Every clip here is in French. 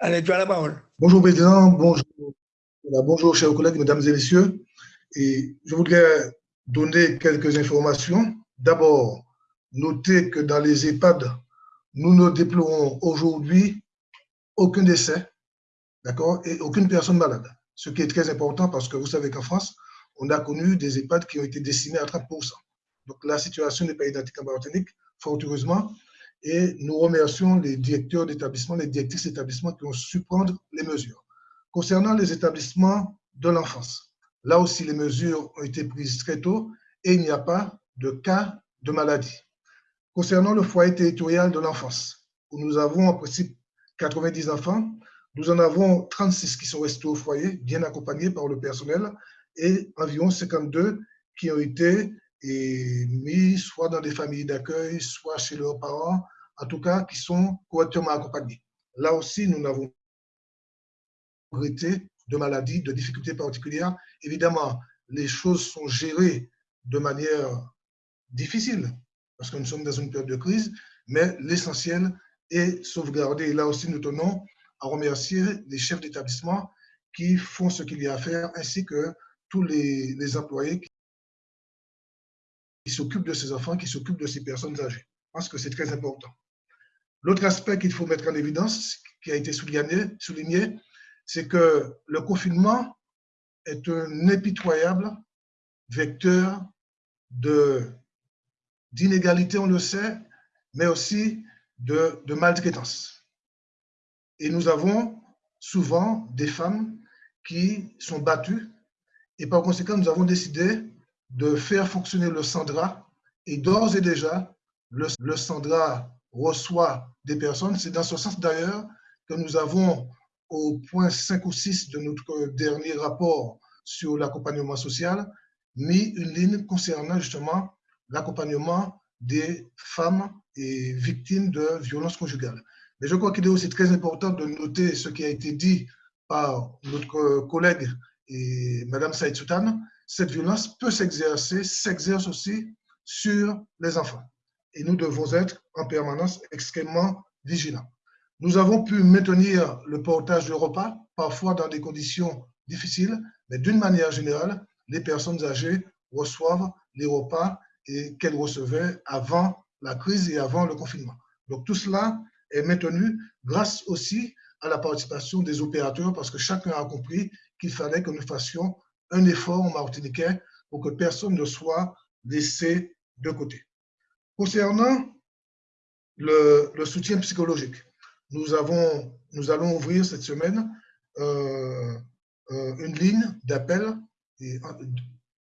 Allez, tu as la parole. Bonjour, Président. Bonjour, bonjour, chers collègues, mesdames et messieurs. Et je voudrais donner quelques informations. D'abord, notez que dans les EHPAD, nous ne déplorons aujourd'hui aucun décès, d'accord, et aucune personne malade. Ce qui est très important parce que vous savez qu'en France, on a connu des EHPAD qui ont été décimés à 30%. Donc la situation n'est pas identique en Martinique, fort heureusement, et nous remercions les directeurs d'établissement, les directrices d'établissement qui ont su prendre les mesures. Concernant les établissements de l'enfance, là aussi les mesures ont été prises très tôt et il n'y a pas de cas de maladie. Concernant le foyer territorial de l'enfance, où nous avons en principe 90 enfants, nous en avons 36 qui sont restés au foyer, bien accompagnés par le personnel, et environ 52 qui ont été mis soit dans des familles d'accueil, soit chez leurs parents, en tout cas qui sont correctement accompagnés. Là aussi, nous n'avons pas de maladies, de difficultés particulières. Évidemment, les choses sont gérées de manière difficile, parce que nous sommes dans une période de crise, mais l'essentiel est sauvegardé. Et là aussi, nous tenons à remercier les chefs d'établissement qui font ce qu'il y a à faire, ainsi que tous les, employés qui, s'occupent de ces enfants, qui s'occupent de ces personnes âgées. Je pense que c'est très important. L'autre aspect qu'il faut mettre en évidence, qui a été souligné, souligné c'est que le confinement est un impitoyable vecteur d'inégalité, on le sait, mais aussi de maltraitance. Et nous avons souvent des femmes qui sont battues et par conséquent, nous avons décidé de faire fonctionner le Sandra et d'ores et déjà, le, le Sandra reçoit des personnes. C'est dans ce sens d'ailleurs que nous avons au point 5 ou 6 de notre dernier rapport sur l'accompagnement social, mis une ligne concernant justement l'accompagnement des femmes et victimes de violences conjugales. Mais je crois qu'il est aussi très important de noter ce qui a été dit par notre collègue et Madame Saïd Soutan, cette violence peut s'exercer, s'exerce aussi sur les enfants. Et nous devons être en permanence extrêmement vigilants. Nous avons pu maintenir le portage de repas, parfois dans des conditions difficiles, mais d'une manière générale, les personnes âgées reçoivent les repas qu'elles recevaient avant la crise et avant le confinement. Donc tout cela est maintenu grâce aussi à la participation des opérateurs parce que chacun a compris qu'il fallait que nous fassions un effort Martiniquais pour que personne ne soit laissé de côté. Concernant le, soutien psychologique, nous, avons, nous allons ouvrir cette semaine euh, euh, une ligne d'appel en,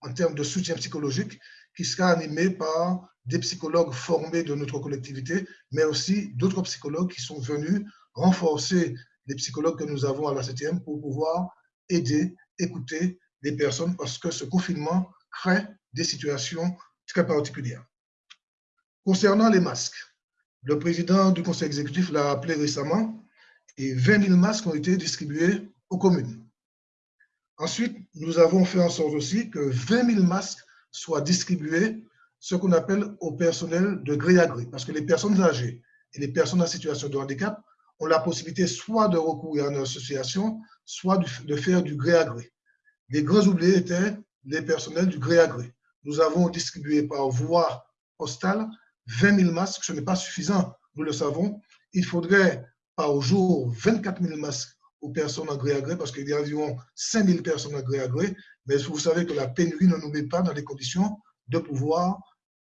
en termes de soutien psychologique qui sera animée par des psychologues formés de notre collectivité, mais aussi d'autres psychologues qui sont venus renforcer les psychologues que nous avons à la 7e pour pouvoir aider, écouter les personnes parce que ce confinement crée des situations très particulières. Concernant les masques, le président du conseil exécutif l'a appelé récemment et 20 000 masques ont été distribués aux communes. Ensuite, nous avons fait en sorte aussi que 20 000 masques soient distribués, ce qu'on appelle au personnel de gré à gré, parce que les personnes âgées et les personnes en situation de handicap ont la possibilité soit de recourir à une association, soit de faire du gré à gré. Les grands oubliés étaient les personnels du gré à gré. Nous avons distribué par voie postale 20 000 masques, ce n'est pas suffisant, nous le savons. Il faudrait par jour 24 000 masques aux personnes en gré à gré, parce qu'il y a environ 5 000 personnes en gré à gré, mais vous savez que la pénurie ne nous met pas dans les conditions de pouvoir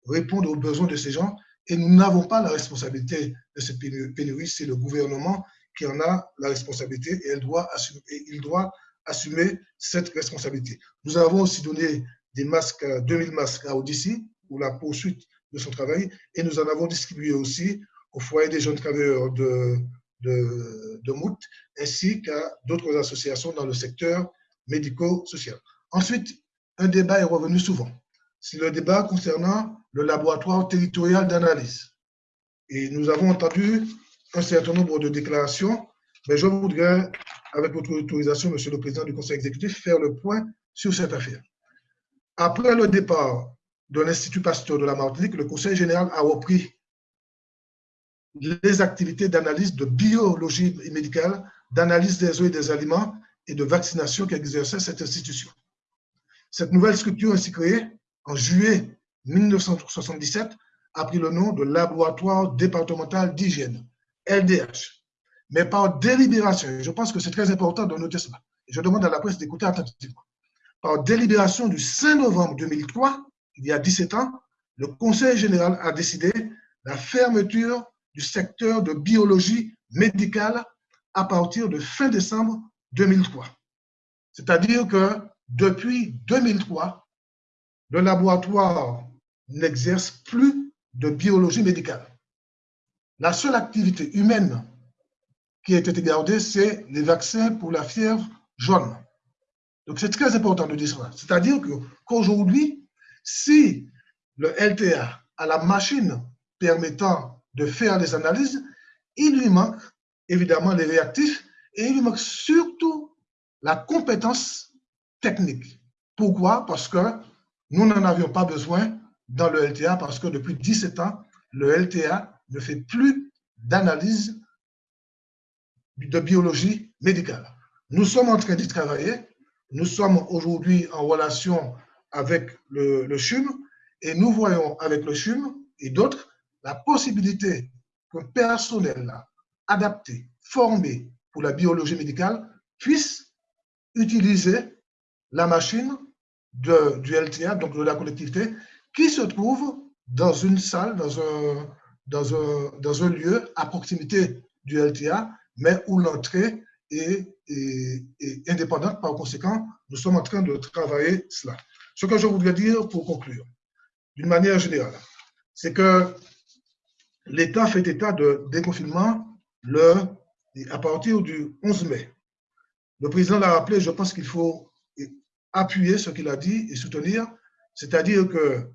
répondre aux besoins de ces gens et nous n'avons pas la responsabilité de cette pénurie, c'est le gouvernement qui en a la responsabilité et, il doit assumer cette responsabilité. Nous avons aussi donné des masques, 2000 masques à Odyssey pour la poursuite de son travail et nous en avons distribué aussi au foyer des jeunes travailleurs de, de, de ainsi qu'à d'autres associations dans le secteur médico-social. Ensuite, un débat est revenu souvent. C'est le débat concernant le laboratoire territorial d'analyse. Et nous avons entendu un certain nombre de déclarations, mais je voudrais, avec votre autorisation, Monsieur le Président du Conseil exécutif, faire le point sur cette affaire. Après le départ de l'Institut Pasteur de la Martinique, le Conseil général a repris les activités d'analyse de biologie médicale, d'analyse des eaux et des aliments et de vaccination qu'exerçait cette institution. Cette nouvelle structure ainsi créée en juillet 1977 a pris le nom de Laboratoire départemental d'hygiène, LDH. Mais par délibération, je pense que c'est très important de noter cela, je demande à la presse d'écouter attentivement. Par délibération du 5 novembre 2003, il y a 17 ans, le Conseil général a décidé la fermeture du secteur de biologie médicale à partir de fin décembre 2003. C'est-à-dire que depuis 2003, le laboratoire n'exerce plus de biologie médicale. La seule activité humaine qui a été gardée, c'est les vaccins pour la fièvre jaune. Donc, c'est très important de dire cela. C'est-à-dire qu'aujourd'hui, si le LTA a la machine permettant de faire des analyses, il lui manque évidemment les réactifs et il lui manque surtout la compétence technique. Pourquoi? Parce que nous n'en avions pas besoin dans le LTA parce que depuis 17 ans, le LTA ne fait plus d'analyse de biologie médicale. Nous sommes en train d'y travailler. Nous sommes aujourd'hui en relation avec le, CHUM et nous voyons avec le CHUM et d'autres la possibilité qu'un personnel adapté, formé pour la biologie médicale puisse utiliser la machine du LTA, donc de la collectivité, qui se trouve dans une salle, dans un, dans un, dans un lieu à proximité du LTA, mais où l'entrée est, indépendante. Par conséquent, nous sommes en train de travailler cela. Ce que je voudrais dire pour conclure, d'une manière générale, c'est que l'État fait état de déconfinement le, à partir du 11 mai. Le président l'a rappelé, je pense qu'il faut appuyer ce qu'il a dit et soutenir, c'est-à-dire que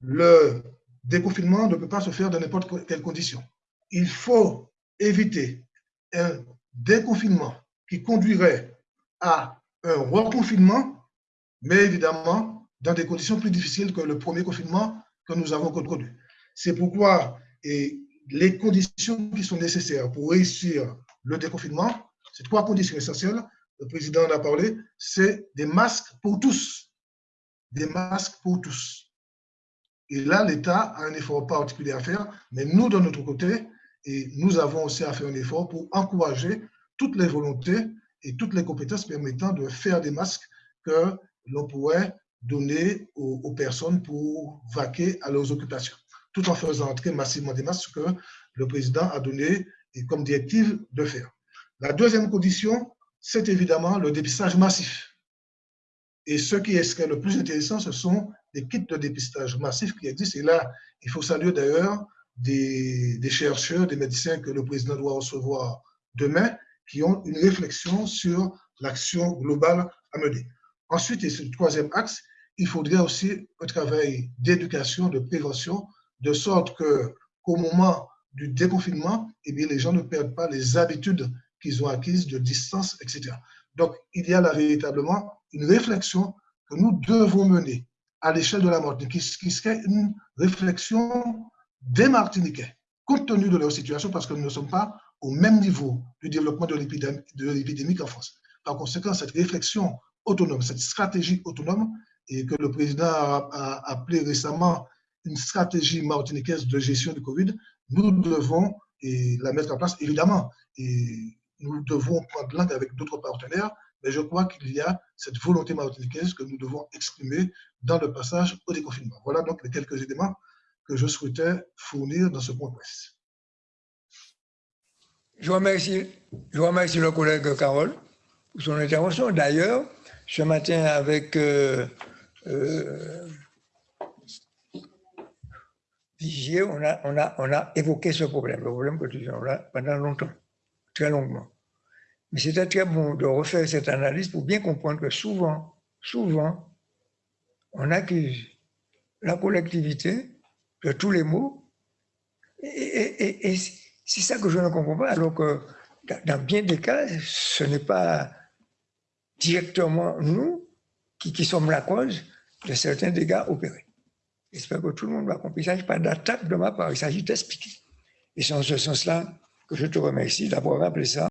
le déconfinement ne peut pas se faire dans n'importe quelle condition. Il faut éviter un déconfinement qui conduirait à un reconfinement, mais évidemment dans des conditions plus difficiles que le premier confinement que nous avons connu. C'est pourquoi les conditions qui sont nécessaires pour réussir le déconfinement, c'est trois conditions essentielles. Le président en a parlé, c'est des masques pour tous. Des masques pour tous. Et là, l'État a un effort particulier à faire, mais nous, de notre côté, et nous avons aussi à faire un effort pour encourager toutes les volontés et toutes les compétences permettant de faire des masques que l'on pourrait donner aux, personnes pour vaquer à leurs occupations, tout en faisant entrer massivement des masques que le président a donné comme directive de faire. La deuxième condition, c'est évidemment le dépistage massif. Et ce qui est le plus intéressant, ce sont les kits de dépistage massif qui existent. Et là, il faut saluer d'ailleurs des, chercheurs, des médecins que le président doit recevoir demain, qui ont une réflexion sur l'action globale à mener. Ensuite, et c'est le troisième axe, il faudrait aussi un travail d'éducation, de prévention, de sorte que qu'au moment du déconfinement, eh bien, les gens ne perdent pas les habitudes qu'ils ont acquises de distance, etc. Donc, il y a là véritablement une réflexion que nous devons mener à l'échelle de la Martinique, qui, qui serait une réflexion des Martiniquais, compte tenu de leur situation, parce que nous ne sommes pas au même niveau du développement de l'épidémie qu'en France. Par conséquent, cette réflexion autonome, cette stratégie autonome, et que le président a, appelé récemment une stratégie martiniquaise de gestion du Covid, nous devons la mettre en place, évidemment. Et nous devons prendre langue avec d'autres partenaires, mais je crois qu'il y a cette volonté martiniquaise que nous devons exprimer dans le passage au déconfinement. Voilà donc les quelques éléments que je souhaitais fournir dans ce point. Je remercie, le collègue Carole pour son intervention. D'ailleurs, ce matin, avec euh, euh, Vigier, on a, évoqué ce problème, le problème que tu as pendant longtemps, très longuement. Mais c'était très bon de refaire cette analyse pour bien comprendre que souvent, souvent, on accuse la collectivité de tous les maux. Et, c'est ça que je ne comprends pas, alors que dans bien des cas, ce n'est pas directement nous qui, qui sommes la cause de certains dégâts opérés. J'espère que tout le monde va comprendre. Il ne s'agit pas d'attaque de ma part, il s'agit d'expliquer. Et c'est en ce sens-là que je te remercie d'avoir rappelé ça